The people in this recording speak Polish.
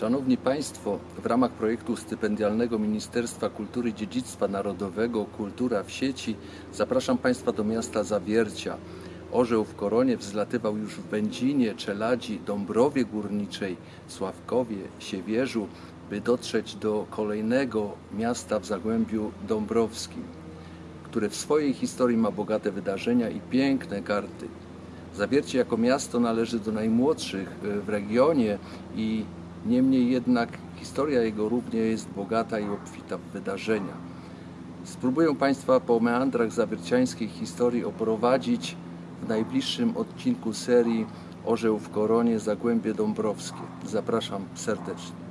Szanowni Państwo, w ramach projektu stypendialnego Ministerstwa Kultury i Dziedzictwa Narodowego Kultura w sieci zapraszam Państwa do miasta Zawiercia. Orzeł w koronie wzlatywał już w Będzinie, Czeladzi, Dąbrowie Górniczej, Sławkowie, Siewierzu, by dotrzeć do kolejnego miasta w Zagłębiu Dąbrowskim, które w swojej historii ma bogate wydarzenia i piękne karty. Zawiercie jako miasto należy do najmłodszych e, w regionie i niemniej jednak historia jego równie jest bogata i obfita w wydarzenia. Spróbuję Państwa po meandrach zawierciańskiej historii oprowadzić w najbliższym odcinku serii Orzeł w Koronie Zagłębie Dąbrowskie. Zapraszam serdecznie.